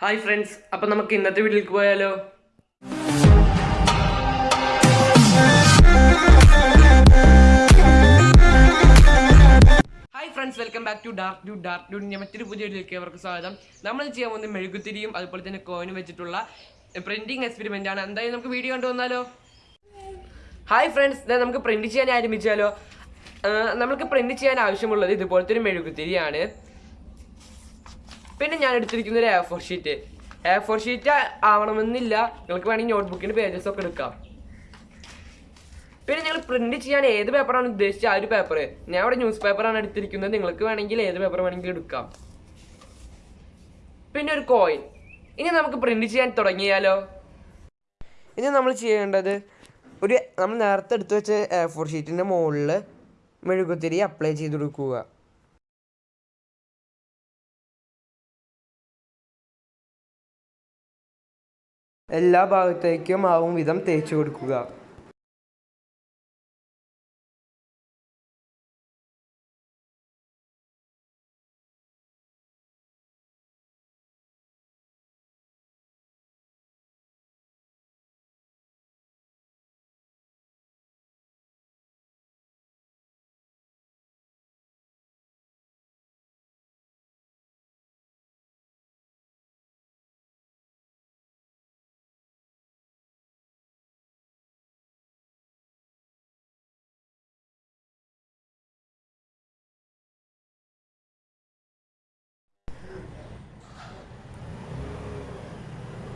Hi friends അപ്പം നമുക്ക് ഇന്നത്തെ വീട്ടിലേക്ക് പോയാലോ? Hi friends welcome back to dark do dark do ഞാൻ മറ്റൊരു പുതിയ വീട്ടിലേക്ക് അവർക്ക് സ്വാഗതം. നമ്മൾ ചെയ്യാൻ പോകുന്നത് മെഴുകുത്തിരിയും അതുപോലെ തന്നെ കോയിനും വെച്ചിട്ടുള്ള പ്രിന്റിങ് എക്സ്പെരിമെന്റ് ആണ്. എന്തായാലും നമുക്ക് വീഡിയോ കണ്ടുവന്നാലോ ഹായ് ഫ്രണ്ട്സ് നമുക്ക് പ്രിന്റ് ചെയ്യാൻ ആരംഭിച്ചാലോ? നമുക്ക് പ്രിന്റ് ചെയ്യാൻ ആവശ്യമുള്ളത് ഇതുപോലത്തെ ഒരു മെഴുകുത്തിരിയാണ് പിന്നെ ഞാൻ എടുത്തിരിക്കുന്ന ഒരു A four sheet A four sheet ആവണമെന്നില്ല. നിങ്ങൾക്ക് വേണമെങ്കിൽ നോട്ട്ബുക്കിന്റെ പേജസ് ഒക്കെ എടുക്കാം. പിന്നെ നിങ്ങൾ പ്രിന്റ് ചെയ്യാൻ ഏത് പേപ്പറാണ് ഉദ്ദേശിച്ചത്? ആ ഒരു പേപ്പർ ഞാൻ ഇവിടെ ന്യൂസ് പേപ്പറാണ് എടുത്തിരിക്കുന്നത്. നിങ്ങൾക്ക് വേണമെങ്കിൽ ഏത് പേപ്പർ വേണമെങ്കിൽ എടുക്കാം. പിന്നെ ഒരു കോയിൻ ഇനി നമുക്ക് പ്രിന്റ് ചെയ്യാൻ തുടങ്ങിയാലോ? ഇനി നമ്മൾ ചെയ്യേണ്ടത് ഒരു നമ്മൾ നേരത്തെ എടുത്തു വെച്ച എ ഫോർ ഷീറ്റിന്റെ മുകളിൽ മെഴുകുത്തിരി അപ്ലൈ ചെയ്ത് കൊടുക്കുക. എല്ലാ ഭാഗത്തേക്കും ആവും വിധം തേച്ചു കൊടുക്കുക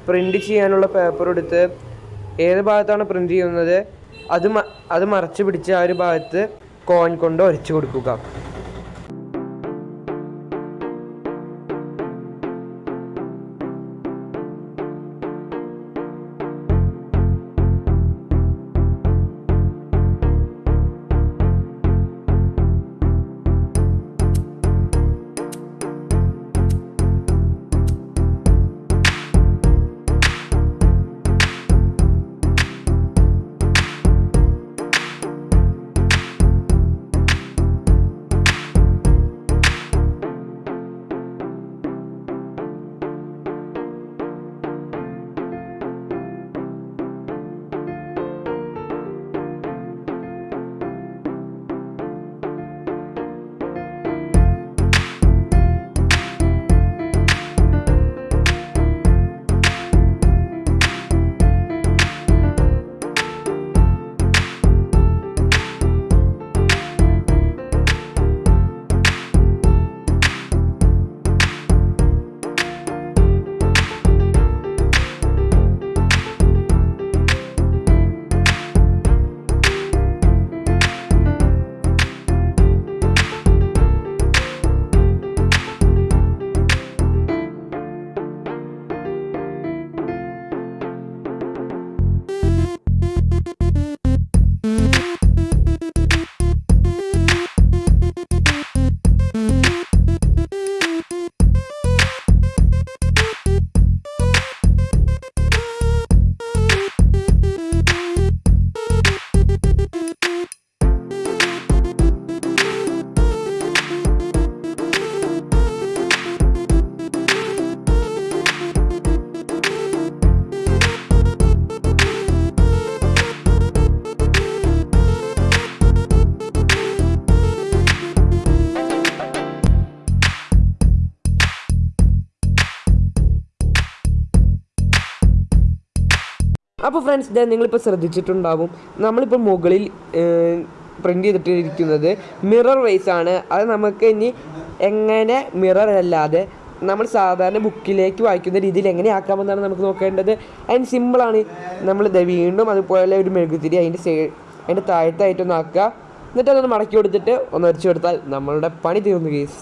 പ്രിന്റ് ചെയ്യാനുള്ള പേപ്പർ എടുത്ത് ഏത് ഭാഗത്താണ് പ്രിന്റ് ചെയ്യുന്നത് അത് അത് മറച്ച് പിടിച്ച് ആ ഒരു ഭാഗത്ത് കോൺ കൊണ്ട് ഒരച്ചു കൊടുക്കുക. അപ്പോൾ ഫ്രണ്ട്സ് ഇതാ നിങ്ങളിപ്പോൾ ശ്രദ്ധിച്ചിട്ടുണ്ടാവും. നമ്മളിപ്പോൾ മുകളിൽ പ്രിന്റ് ചെയ്തിട്ടിരിക്കുന്നത് മിറർ വൈസ് ആണ്. അത് നമുക്ക് ഇനി എങ്ങനെ മിറർ അല്ലാതെ നമ്മൾ സാധാരണ ബുക്കിലേക്ക് വായിക്കുന്ന രീതിയിൽ എങ്ങനെ ആക്കാമെന്നാണ് നമുക്ക് നോക്കേണ്ടത്. അതിന് സിമ്പിളാണ് നമ്മൾ ഇത് വീണ്ടും അതുപോലെ ഒരു മെഴുകുതിരി അതിന്റെ സൈഡ് അതിന്റെ താഴത്തായിട്ടൊന്ന് ആക്കുക. എന്നിട്ട് അതൊന്ന് മടക്കി കൊടുത്തിട്ട് ഒന്ന് വരച്ചു കൊടുത്താൽ നമ്മളുടെ പണി തീർന്നു കേസ്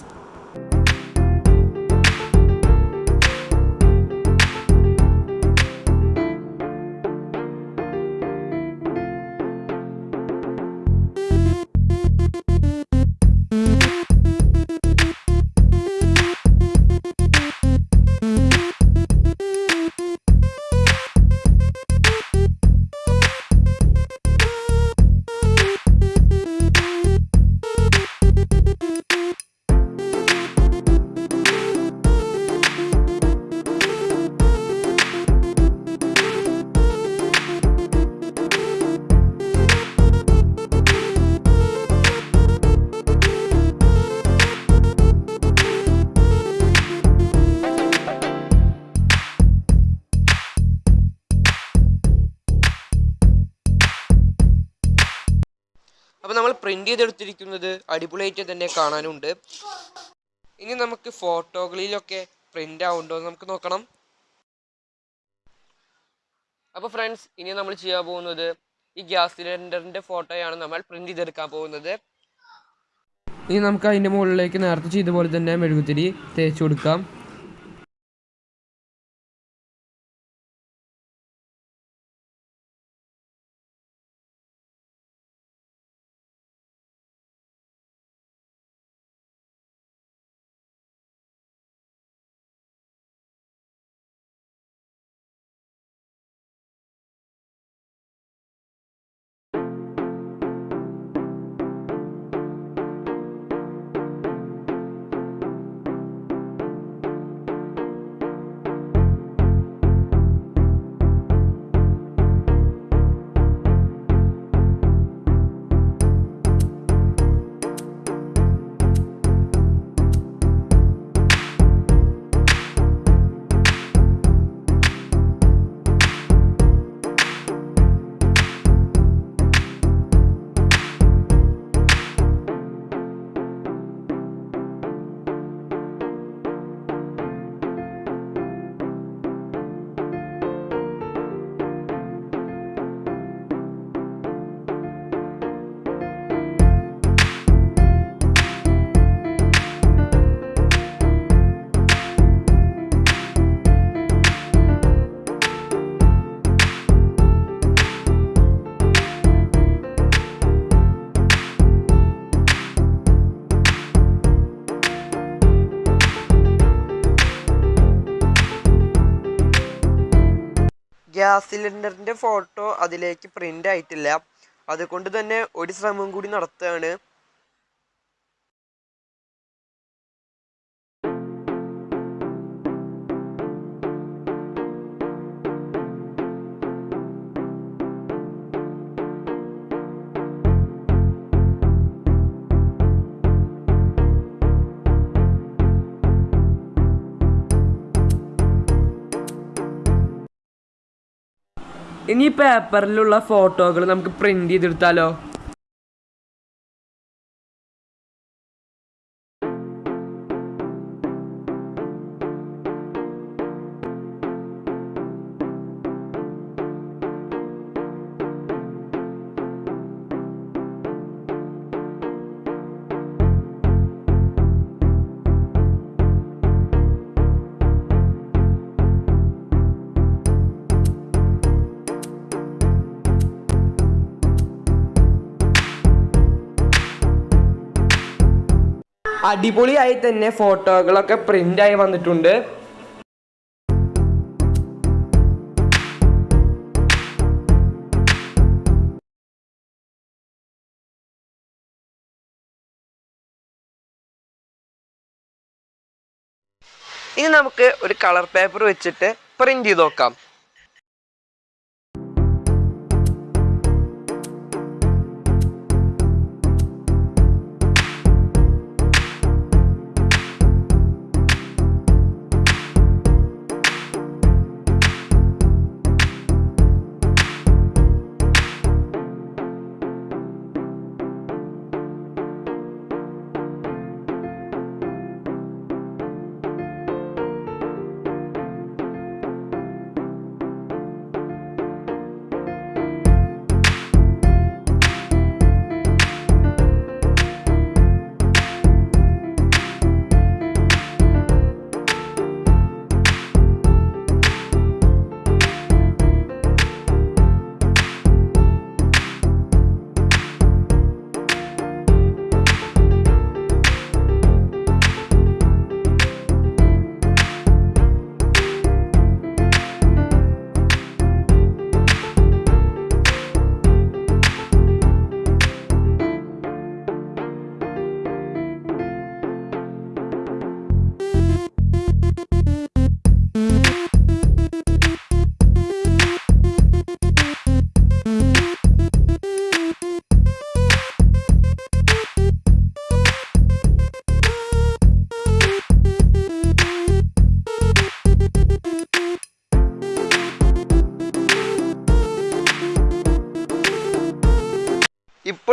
പ്രിന്റ് ചെയ്തെടുത്തിരിക്കുന്നത് അടിപൊളിയായിട്ട് തന്നെ കാണാനുണ്ട്. ഇനി നമുക്ക് ഫോട്ടോകളിലൊക്കെ പ്രിന്റ് ആവുണ്ടോ എന്ന് നമുക്ക് നോക്കണം. അപ്പോൾ ഫ്രണ്ട്സ് ഇനി നമ്മൾ ചെയ്യാൻ പോകുന്നത് ഈ ഗ്യാസ് സിലിണ്ടറിന്റെ ഫോട്ടോയാണ് നമ്മൾ പ്രിന്റ് ചെയ്തെടുക്കാൻ പോകുന്നത്. ഇനി നമുക്ക് അതിന്റെ മുകളിലേക്ക് നേരത്തെ ചെയ്ത പോലെ തന്നെ മെഴുകുതിരി തേച്ച് കൊടുക്കാം. ഗ്യാസ് സിലിണ്ടറിന്റെ ഫോട്ടോ അതിലേക്ക് പ്രിന്റ് ആയിട്ടില്ല. അതുകൊണ്ട് തന്നെ ഒരു ശ്രമം കൂടി നടത്തുകയാണ്. ഇനി ഈ പേപ്പറിലുള്ള ഫോട്ടോകൾ നമുക്ക് പ്രിന്റ് ചെയ്തെടുത്താലോ? അടിപൊളിയായി തന്നെ ഫോട്ടോകളൊക്കെ പ്രിന്റ് ആയി വന്നിട്ടുണ്ട്. ഇനി നമുക്ക് ഒരു കളർ പേപ്പർ വെച്ചിട്ട് പ്രിന്റ് ചെയ്ത് നോക്കാം.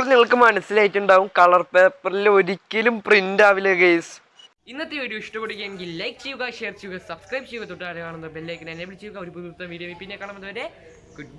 ഇപ്പോൾ നിങ്ങൾക്ക് മനസ്സിലായിട്ടുണ്ടാവും കളർ പേപ്പറിൽ ഒരിക്കലും പ്രിന്റ് ആവില്ല ഗേസ് ഇന്നത്തെ വീഡിയോ ഇഷ്ടപ്പെടുകയെങ്കിൽ ലൈക്ക് ചെയ്യുക ഷെയർ ചെയ്യുക സബ്സ്ക്രൈബ് ചെയ്യുക. തൊട്ടാണ് കാണുന്ന ബെല്ലൈക്കൻ എനേബിൾ ചെയ്യുക ഒരു പുതിയ വീഡിയോ പിന്നെ കാണുന്നതുവരെ ഗുഡ് ബൈ